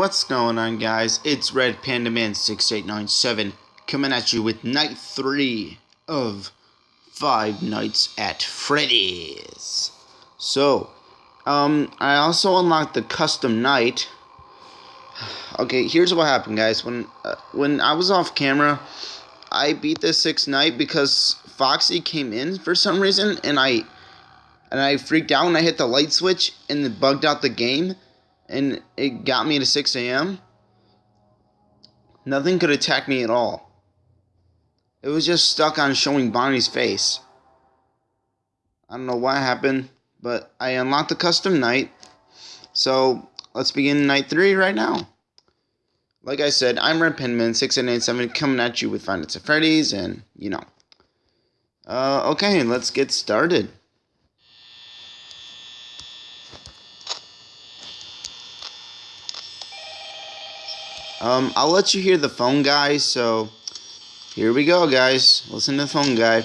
what's going on guys? It's Red Panda Man 6897 coming at you with night 3 of Five Nights at Freddy's. So, um, I also unlocked the custom night. Okay, here's what happened guys. When uh, when I was off camera, I beat the sixth night because Foxy came in for some reason and I and I freaked out and I hit the light switch and it bugged out the game and it got me to 6 a.m. Nothing could attack me at all. It was just stuck on showing Bonnie's face. I don't know what happened, but I unlocked the custom night. So let's begin night three right now. Like I said, I'm Red Penman 6887 coming at you with Five at Freddy's, and you know. Uh, okay, let's get started. Um, I'll let you hear the phone guy, so here we go, guys. Listen to the phone guy.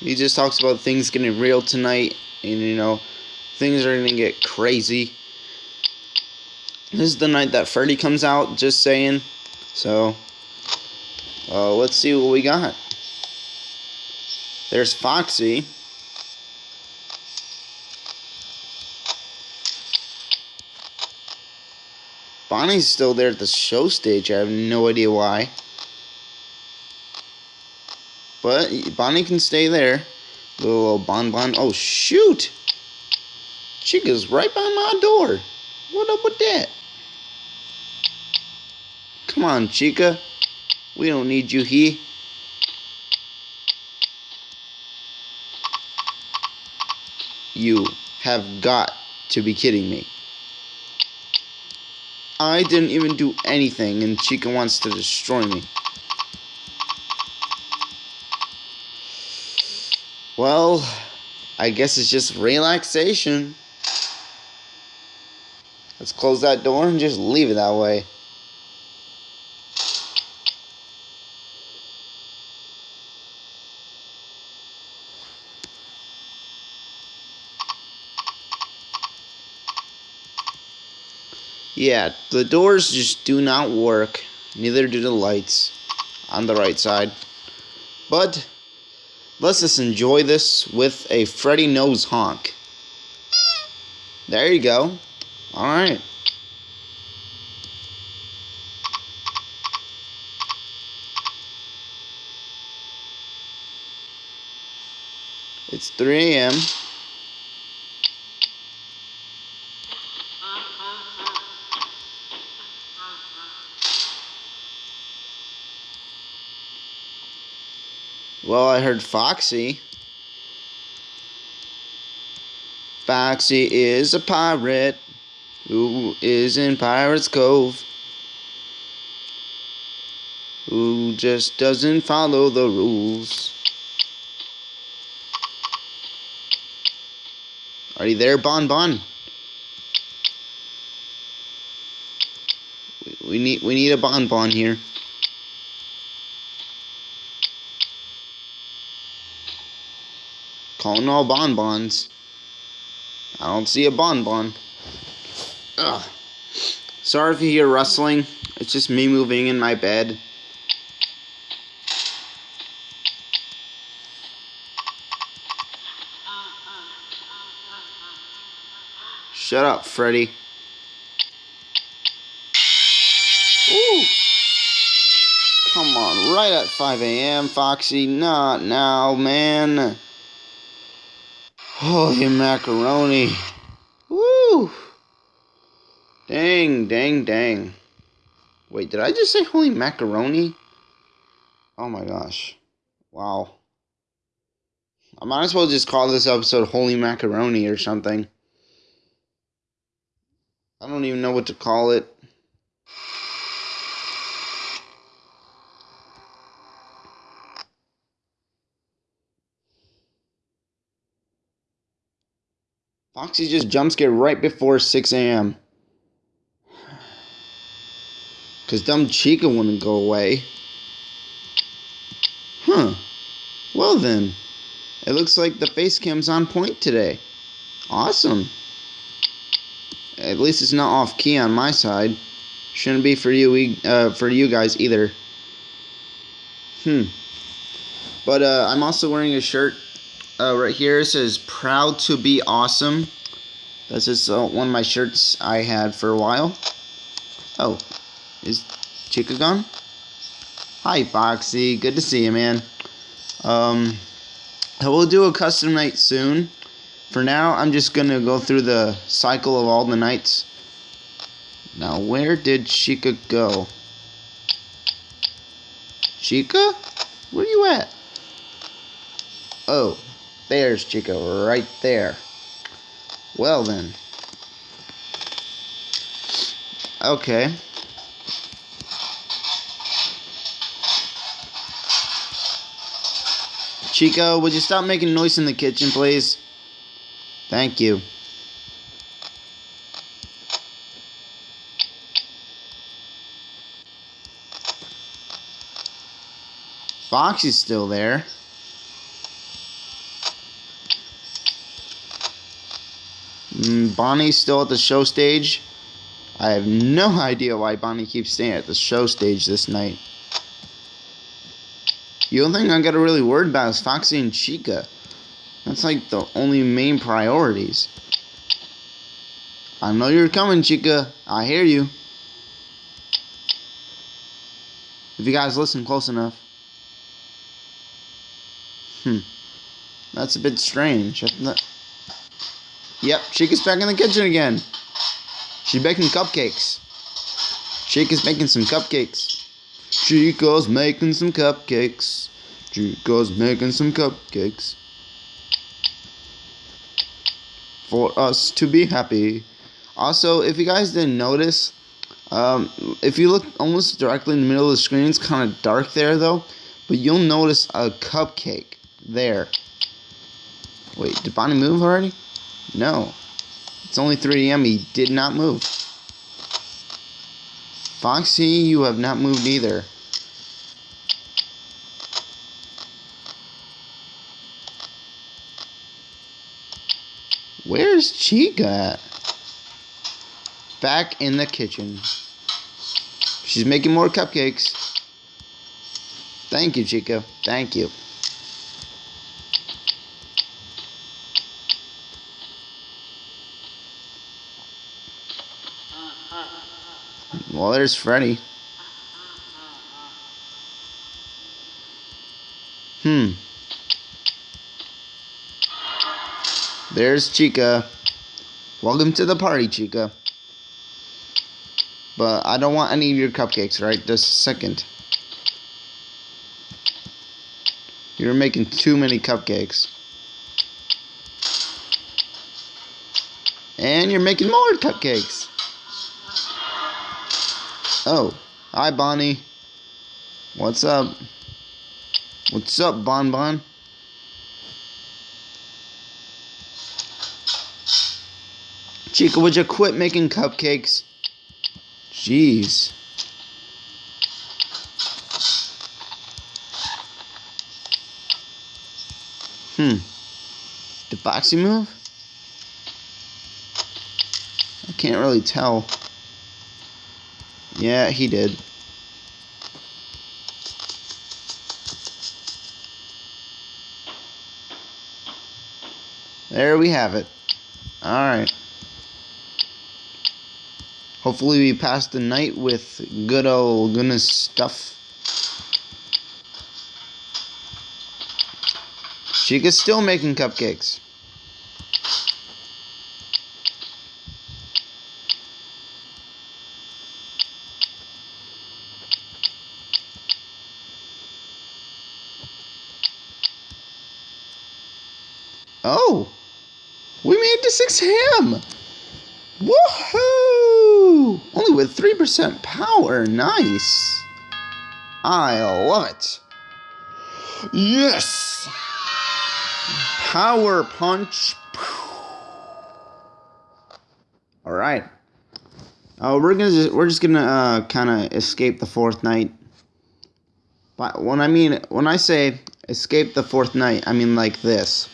he just talks about things getting real tonight, and you know, things are gonna get crazy. This is the night that Freddy comes out, just saying. So, uh, let's see what we got. There's Foxy. Bonnie's still there at the show stage. I have no idea why. But Bonnie can stay there. Little Bon Bon. Oh, shoot! Chica's right by my door. What up with that? Come on, Chica. We don't need you here. You have got to be kidding me. I didn't even do anything and Chica wants to destroy me. Well, I guess it's just relaxation. Let's close that door and just leave it that way. Yeah, the doors just do not work. Neither do the lights on the right side. But let's just enjoy this with a Freddy nose honk. There you go. Alright. It's 3 a.m. Well, I heard Foxy. Foxy is a pirate who is in Pirate's Cove. Who just doesn't follow the rules. Are you there, Bon Bon? We need we need a Bon Bon here. Calling all bonbons. I don't see a bonbon. Ugh. Sorry if you hear rustling. It's just me moving in my bed. Shut up, Freddy. Ooh. Come on, right at 5 a.m., Foxy. Not now, man. Holy macaroni. Woo! Dang, dang, dang. Wait, did I just say holy macaroni? Oh my gosh. Wow. I might as well just call this episode Holy Macaroni or something. I don't even know what to call it. Foxy just jump scared right before 6 a.m. Because dumb Chica wouldn't go away. Huh. Well then. It looks like the face cam's on point today. Awesome. At least it's not off key on my side. Shouldn't be for you uh, for you guys either. Hmm. But uh, I'm also wearing a shirt uh, right here. Says "Proud to be awesome." this is uh, one of my shirts I had for a while. Oh, is Chica gone? Hi, Foxy. Good to see you, man. Um, we'll do a custom night soon. For now, I'm just to go through the cycle of all the nights. Now, where did Chica go? Chica? Where are you at? Oh, there's Chico, right there. Well then. Okay. Chico, would you stop making noise in the kitchen, please? Thank you. Foxy's still there. Bonnie's still at the show stage. I have no idea why Bonnie keeps staying at the show stage this night. The only thing I gotta really worry about is Foxy and Chica. That's like the only main priorities. I know you're coming, Chica. I hear you. If you guys listen close enough. Hmm. That's a bit strange. Yep, Chica's back in the kitchen again. She's baking cupcakes. Chica's making some cupcakes. Chico's making some cupcakes. Chico's making some cupcakes. For us to be happy. Also, if you guys didn't notice, um, if you look almost directly in the middle of the screen, it's kind of dark there though. But you'll notice a cupcake there. Wait, did Bonnie move already? No. It's only 3 a.m. He did not move. Foxy, you have not moved either. Where's Chica at? Back in the kitchen. She's making more cupcakes. Thank you, Chica. Thank you. Well, there's Freddy. Hmm. There's Chica. Welcome to the party, Chica. But I don't want any of your cupcakes, right? Just a second. You're making too many cupcakes. And you're making more cupcakes. Oh, hi Bonnie. What's up? What's up, Bon Bon? Chica, would you quit making cupcakes? Jeez. Hmm. Did Foxy move? I can't really tell. Yeah, he did. There we have it. Alright. Hopefully we pass the night with good old goodness stuff. Chica's still making cupcakes. Oh, we made to 6 a.m. Woohoo! Only with 3% power. Nice. I love it. Yes! Power punch. All right. Uh, we're gonna just, we're just gonna uh, kind of escape the fourth night. But when I mean when I say escape the fourth night, I mean like this.